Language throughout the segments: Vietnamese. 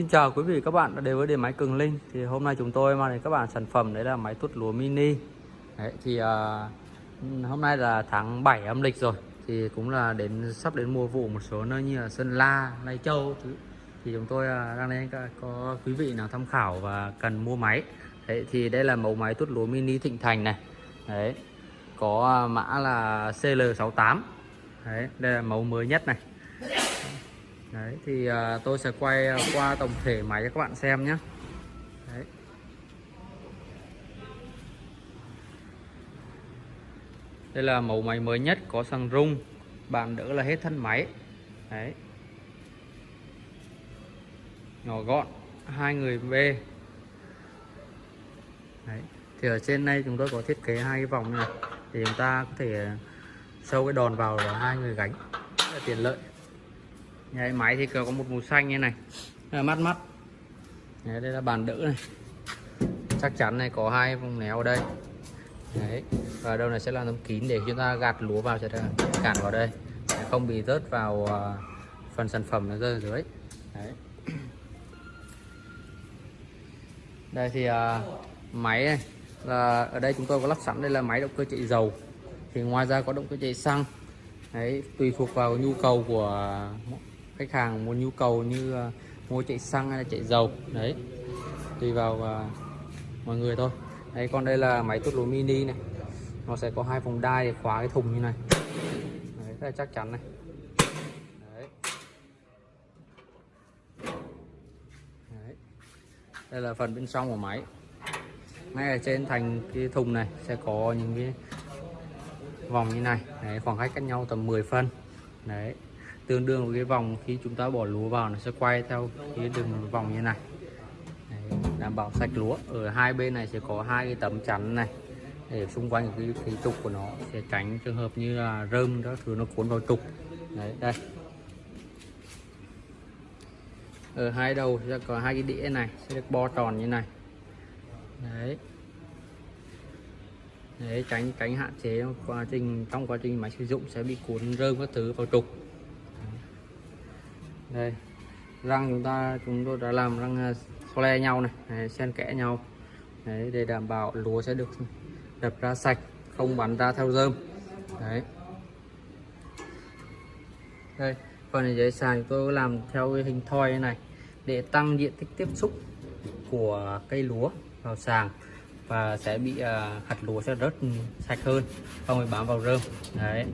Xin chào quý vị các bạn đã đến với điện máy Cường Linh. Thì hôm nay chúng tôi mang đến các bạn sản phẩm đấy là máy tuốt lúa mini. Đấy, thì uh, hôm nay là tháng 7 âm lịch rồi. Thì cũng là đến sắp đến mùa vụ một số nơi như là Sơn La, Lai Châu thứ. Thì chúng tôi uh, đang đến có quý vị nào tham khảo và cần mua máy. Đấy thì đây là mẫu máy tuốt lúa mini Thịnh Thành này. Đấy có à, mã là CL68 đấy đây là mẫu mới nhất này. Đấy thì à, tôi sẽ quay ờ, qua tổng thể máy cho các bạn xem nhé. Đấy. Đây là mẫu máy mới nhất có xăng rung. Bạn đỡ là hết thân máy. Đấy. Nhỏ gọn hai người B. Đấy. Thì ở trên đây chúng tôi có thiết kế hai cái vòng này. Thì chúng ta có thể ờ, sâu cái đòn vào là hai người gánh. Rất là tiện lợi. Đấy, máy thì có một màu xanh như này. Là mắt mắt. Đấy, đây là bàn đỡ này. Chắc chắn này có hai vùng néo ở đây. Đấy. và đâu này sẽ là tấm kín để chúng ta gạt lúa vào sẽ cản vào đây. Để không bị rớt vào à, phần sản phẩm nó rơi ở dưới. Đấy. đây thì uh, máy này là ở đây chúng tôi có lắp sẵn đây là máy động cơ chạy dầu. Thì ngoài ra có động cơ chạy xăng. Đấy, tùy thuộc vào nhu cầu của khách hàng muốn nhu cầu như uh, mua chạy xăng hay là chạy dầu. Đấy. Tùy vào uh, mọi người thôi. Đấy còn đây là máy tuốt lúa mini này. Nó sẽ có hai vòng đai để khóa cái thùng như này. Đấy rất là chắc chắn này. Đấy. đấy. Đây là phần bên trong của máy. Ngay ở trên thành cái thùng này sẽ có những cái vòng như này. Đấy, khoảng cách cách nhau tầm 10 phân. Đấy tương đương với cái vòng khi chúng ta bỏ lúa vào nó sẽ quay theo cái đường vòng như này. Đấy, đảm bảo sạch lúa. Ở hai bên này sẽ có hai cái tấm chắn này để xung quanh cái, cái trục của nó sẽ tránh trường hợp như là rơm các thứ nó cuốn vào trục. Đấy đây. Ở hai đầu sẽ có hai cái đĩa này sẽ được bo tròn như này. Đấy. Đấy tránh tránh hạn chế quá trình trong quá trình máy sử dụng sẽ bị cuốn rơm các thứ vào trục đây. Răng chúng ta chúng tôi đã làm răng à, le nhau này, này xen kẽ nhau. Đấy, để đảm bảo lúa sẽ được đập ra sạch không bắn ra theo rơm. Đấy. Đây phần này giấy sàn tôi làm theo cái hình thoi này để tăng diện tích tiếp xúc của cây lúa vào sàng và sẽ bị uh, hạt lúa sẽ rất sạch hơn không bị bám vào rơm. Đấy.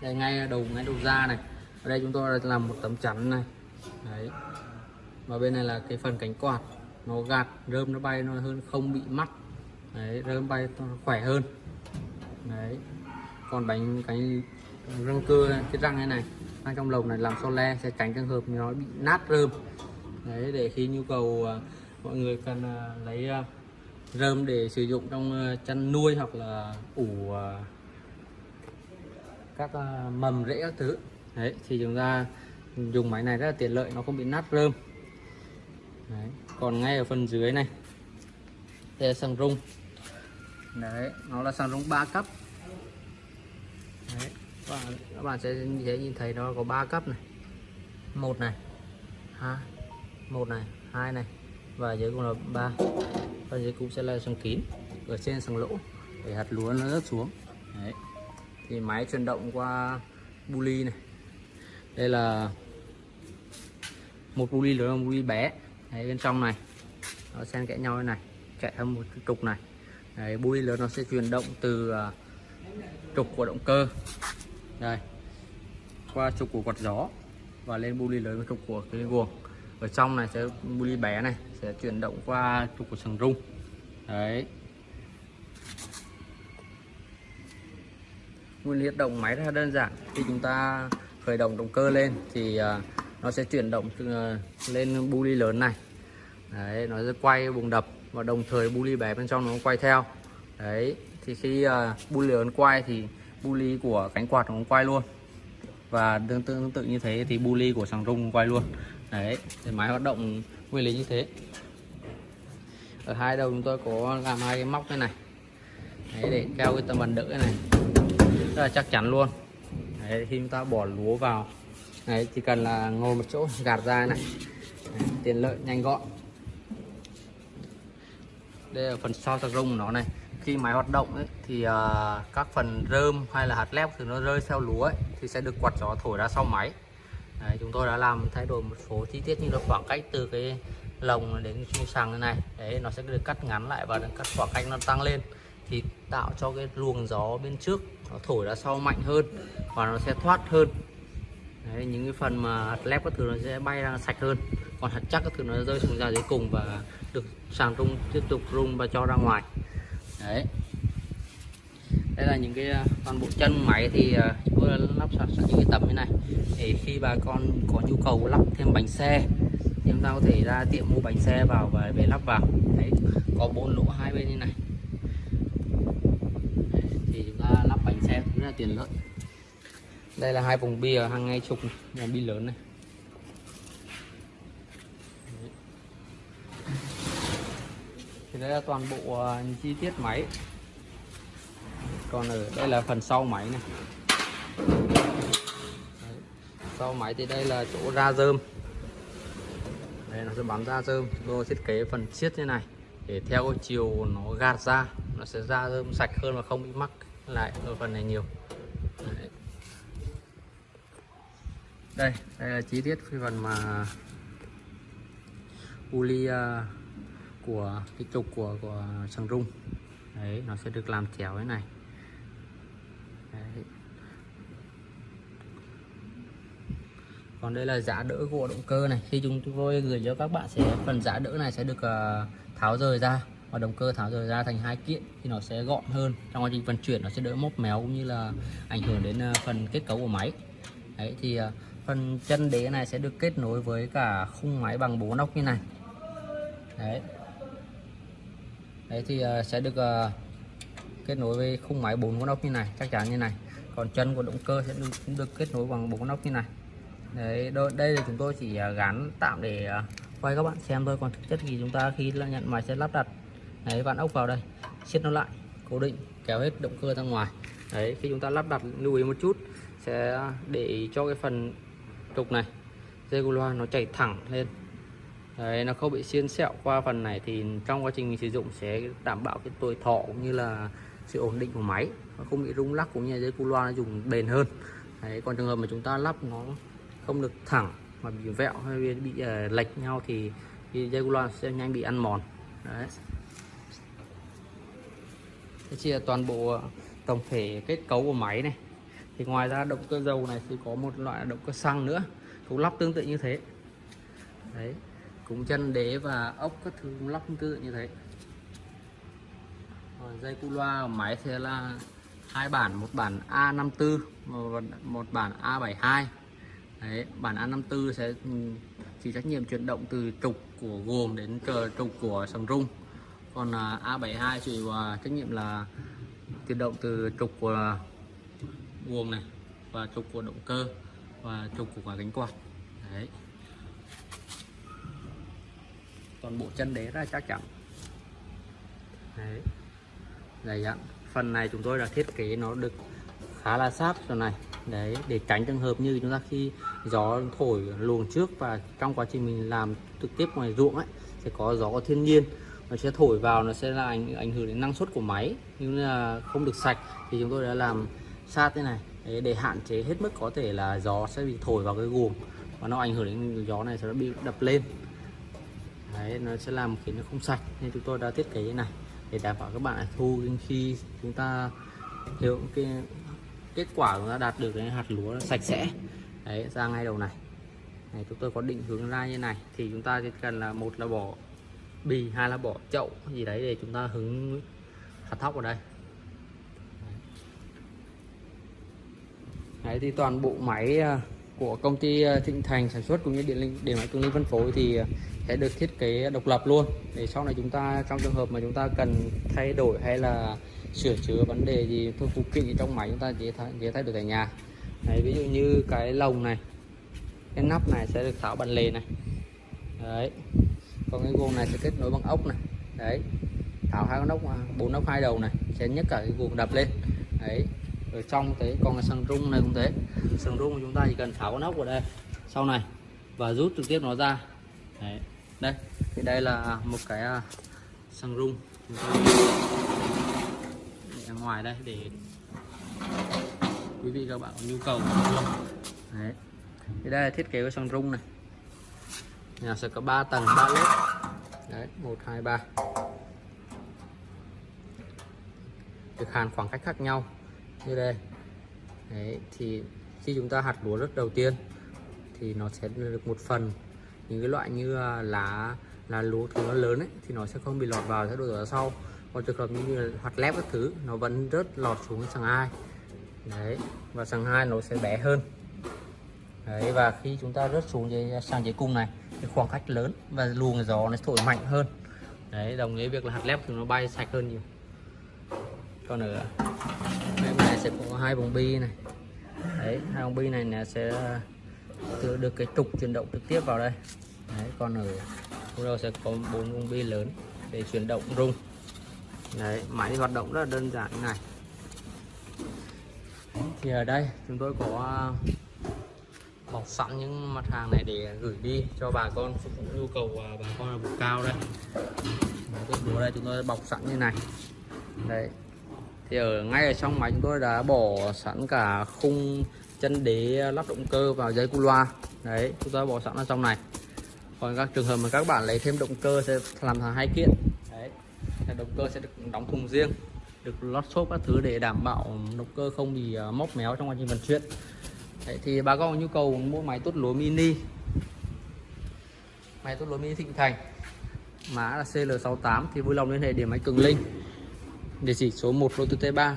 Đây, ngay đầu ngay đầu da này. Ở đây chúng tôi làm một tấm chắn này. Đấy. Và bên này là cái phần cánh quạt. Nó gạt, rơm nó bay, nó hơn, không bị mắc. Đấy, rơm bay nó khỏe hơn. Đấy. Còn bánh, cái răng cưa cái răng này này răng trong lồng này làm so le, sẽ tránh trường hợp nó bị nát rơm. Đấy, để khi nhu cầu à, mọi người cần à, lấy à, rơm để sử dụng trong chăn nuôi hoặc là ủ các ờ, mầm rễ các thứ. Đấy, thì chúng ta dùng máy này rất là tiện lợi, nó không bị nát rơm. Đấy. còn ngay ở phần dưới này, đây là xăng rung. Đấy, nó là xăng rung 3 cấp. Đấy, các bạn sẽ dễ nhìn thấy nó có 3 cấp này. Một này, ha, một này, hai này, và dưới cũng là ba. Và dưới cũng sẽ là xăng kín, ở trên xăng lỗ, để hạt lúa nó rớt xuống. Đấy thì máy chuyển động qua buli này. Đây là một buli lớn một buli bé. Đấy, bên trong này nó xen kẽ nhau như này chạy theo một trục này. Đấy, buli lớn nó sẽ chuyển động từ uh, trục của động cơ. Đây qua trục của quạt gió và lên buli lớn với trục của cái guồng. Ở trong này sẽ buli bé này sẽ chuyển động qua trục của sừng rung. Đấy. Nguyên lý động máy rất là đơn giản. Khi chúng ta khởi động động cơ lên thì à, nó sẽ chuyển động à, lên bu ly lớn này. Đấy nó sẽ quay bùng đập và đồng thời bu ly bé bên trong nó quay theo. Đấy thì khi à, bu ly lớn quay thì bu ly của cánh quạt nó cũng quay luôn. Và tương tự, tương tự như thế thì bu ly của sàng rung quay luôn. Đấy thì máy hoạt động nguyên lý như thế. Ở hai đầu chúng tôi có làm hai cái móc thế này. Đấy, để keo cái tấm bàn đỡ này rất là chắc chắn luôn. Đấy, khi chúng ta bỏ lúa vào đấy chỉ cần là ngồi một chỗ gạt ra này. Đấy, tiện lợi nhanh gọn. Đây là phần sau tạc rung của nó này. Khi máy hoạt động ấy, thì uh, các phần rơm hay là hạt lép thì nó rơi theo lúa ấy, thì sẽ được quạt gió thổi ra sau máy. Đấy, chúng tôi đã làm thay đổi một số chi tiết như là khoảng cách từ cái lồng đến chui sàng như này. Đấy nó sẽ được cắt ngắn lại và cắt khoảng cách nó tăng lên thì tạo cho cái luồng gió bên trước nó thổi ra sau mạnh hơn và nó sẽ thoát hơn. Đấy, những cái phần mà hạt lép các thứ nó sẽ bay ra sạch hơn. Còn hạt chắc các thứ nó rơi xuống ra dưới cùng và được sàng rung tiếp tục rung và cho ra ngoài. Đấy. Đây là những cái à, toàn bộ chân máy thì à, chúng tôi lắp sẵn những cái tấm như này. Để khi bà con có nhu cầu lắp thêm bánh xe thì chúng ta có thể ra tiệm mua bánh xe vào và về lắp vào. Đấy có bốn lỗ hai bên như này đấy, thì chúng ta lắp bánh xe rất là tiện lợi. Đây là hai vùng bia hàng ngay trục là bi lớn này. Thì đây là toàn bộ uh, chi tiết máy. Còn ở đây là phần sau máy này. Đấy. sau máy thì đây là chỗ ra dơm đây nó sẽ bắn ra dơm chúng tôi thiết kế phần chiết như này để theo chiều nó gạt ra nó sẽ ra dơm sạch hơn và không bị mắc lại ở phần này nhiều. Đấy. đây đây là chi tiết cái phần mà uli à, của cái trục của của sừng rung đấy nó sẽ được làm chéo thế này. Đấy. còn đây là giá đỡ của động cơ này. Khi chúng tôi gửi cho các bạn sẽ phần giá đỡ này sẽ được uh, tháo rời ra và động cơ tháo rời ra thành hai kiện thì nó sẽ gọn hơn. Trong quá trình vận chuyển nó sẽ đỡ móc méo cũng như là ảnh hưởng đến ờ, phần kết cấu của máy. Đấy thì ờ, phần chân đế này sẽ được kết nối với cả khung máy bằng bố nóc như này. Đấy. Đấy thì ờ, sẽ được kết nối với khung máy bốn con ốc như này chắc chắn như này. Còn chân của động cơ sẽ được, được kết nối bằng bốn con ốc như này. Đấy đây là chúng tôi chỉ gắn tạm để quay các bạn xem thôi. Còn thực chất thì chúng ta khi nhận máy sẽ lắp đặt đấy vặn ốc vào đây. Siết nó lại cố định kéo hết động cơ ra ngoài. Đấy khi chúng ta lắp đặt lưu ý một chút sẽ để cho cái phần trục này. Dây cu loa nó chảy thẳng lên. Đấy, nó không bị xiên sẹo qua phần này thì trong quá trình mình sử dụng sẽ đảm bảo cái tuổi thọ cũng như là sự ổn định của máy. Nó không bị rung lắc cũng như dây cu loa nó dùng bền hơn. Đấy, còn trường hợp mà chúng ta lắp nó không được thẳng mà bị vẹo hay bị uh, lệch nhau thì, thì dây cu loa sẽ nhanh bị ăn mòn. Đấy. Đây chỉ là toàn bộ ờ, tổng thể kết cấu của máy này. Thì ngoài ra động cơ dầu này thì có một loại động cơ xăng nữa cũng lắp tương tự như thế. Đấy cũng chân đế và ốc các thứ cũng lắp tương tự như thế. Rồi, dây cu loa của máy sẽ là hai bản một bản A54 và một bản A72. Đấy bản A54 sẽ ừ, chỉ trách nhiệm chuyển động từ trục của gồm đến trục của sầm rung còn à, A72 chịu à, trách nhiệm là chuyển động từ trục của guồng này và trục của động cơ và trục của quả cánh quạt. Đấy. Toàn bộ chân đế rất chắc chắn. Đấy. Dày dặn phần này chúng tôi đã thiết kế nó được khá là sát rồi này. Đấy, để tránh trường hợp như chúng ta khi gió thổi luồng trước và trong quá trình mình làm trực tiếp ngoài ruộng ấy, sẽ có gió thiên nhiên nó sẽ thổi vào nó sẽ là ảnh ảnh hưởng đến năng suất của máy. Nhưng là không được sạch thì chúng tôi đã làm sát thế này. Để, để hạn chế hết mức có thể là gió sẽ bị thổi vào cái guồng và nó ảnh hưởng đến gió này sẽ bị đập lên. Đấy nó sẽ làm khiến nó không sạch. Nên chúng tôi đã thiết kế như này để đảm bảo các bạn thu khi chúng ta hiểu cái kết quả chúng ta đạt được cái hạt lúa sạch sẽ. Đấy ra ngay đầu này. Này chúng tôi có định hướng ra như này thì chúng ta chỉ cần là một là bỏ bì hay là bỏ chậu gì đấy để chúng ta hứng hạt thóc vào đây. Đấy. Thì toàn bộ máy à, của công ty à, Thịnh Thành sản xuất cũng như điện linh điện máy cường linh phân phối thì à, sẽ được thiết kế độc lập luôn. Để sau này chúng ta trong trường hợp mà chúng ta cần thay đổi hay là sửa chữa vấn đề gì thôi phụ kiện trong máy chúng ta dễ thay, dễ thay đổi tại nhà. Đấy, ví dụ như cái lồng này cái nắp này sẽ được tháo bằng lề này. Đấy còn cái guồng này sẽ kết nối bằng ốc này. Đấy. Tháo hai con ốc bốn ốc hai đầu này, sẽ nhấc cả cái guồng đập lên. Đấy. Rồi trong thế, còn cái sừng rung này cũng thế. Sừng rung của chúng ta chỉ cần tháo con ốc vào đây, sau này, và rút trực tiếp nó ra. Đấy. đây. Thì đây là một cái sân sừng rung. Chúng để ở ngoài đây để quý vị các bạn có nhu cầu. Đấy. Thì đây là thiết kế của sừng rung này. Nhà sẽ có 3 tầng 3 lớp đấy một, hai, ba. Được hàn khoảng cách khác nhau. Như đây. Đấy, thì khi chúng ta hạt lúa rất đầu tiên, thì nó sẽ được một phần. Những cái loại như là lá lá lúa thứ nó lớn ấy, thì nó sẽ không bị lọt vào, sẽ đổ ở sau. Còn trường hợp như là hạt lép các thứ, nó vẫn rớt lọt xuống cái sàng hai. Đấy, và sàng hai nó sẽ bé hơn. Đấy, và khi chúng ta rớt xuống dưới sàng dưới cung này cái khoảng cách lớn và luồng gió nó thổi mạnh hơn. Đấy, đồng nghĩa việc là hạt lép thì nó bay sạch hơn nhiều. Còn ở bên này sẽ có hai vòng bi này. Đấy, hai vòng bi này là sẽ ờ, tự được cái trục chuyển động trực tiếp vào đây. Đấy, còn ở đầu sẽ có bốn vòng bi lớn để chuyển động rung. Đấy, máy hoạt động rất là đơn giản như này. Thì ở đây chúng tôi có bọc sẵn những mặt hàng này để gửi đi cho bà con phục vụ nhu cầu à, bà con ở vùng cao đây. Đấy, cái đây chúng tôi bọc sẵn như này. Đấy. Thì ở ngay ở trong máy chúng tôi đã bỏ sẵn cả khung chân đế lắp động cơ vào dây cu loa. Đấy chúng ta bỏ sẵn ở trong này. Còn các trường hợp mà các bạn lấy thêm động cơ sẽ làm thành hai kiện. Đấy. Động cơ sẽ được đóng thùng riêng được lót xốp các thứ để đảm bảo động cơ không bị à, móc méo trong quá trình vận chuyển đấy, thì bà con có nhu cầu mua máy tốt lúa mini. Máy tốt lúa mini thịnh thành mã là CL68 thì vui lòng liên hệ điểm máy cường linh. Địa chỉ số 1 lô tư T3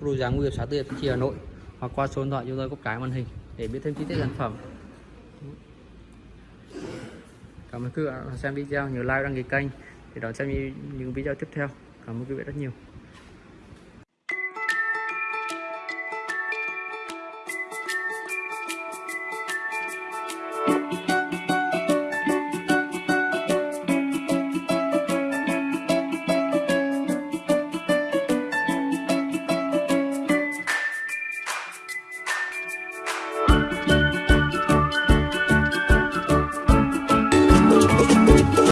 khu đô giá nguy hiểm xã Tư Hiệp Hà Nội hoặc qua số điện thoại chúng tôi có cái màn hình để biết thêm chi tiết sản phẩm. Cảm ơn quý vị đã xem video nhớ like đăng ký kênh để đón xem những video tiếp theo. Cảm ơn quý vị rất nhiều.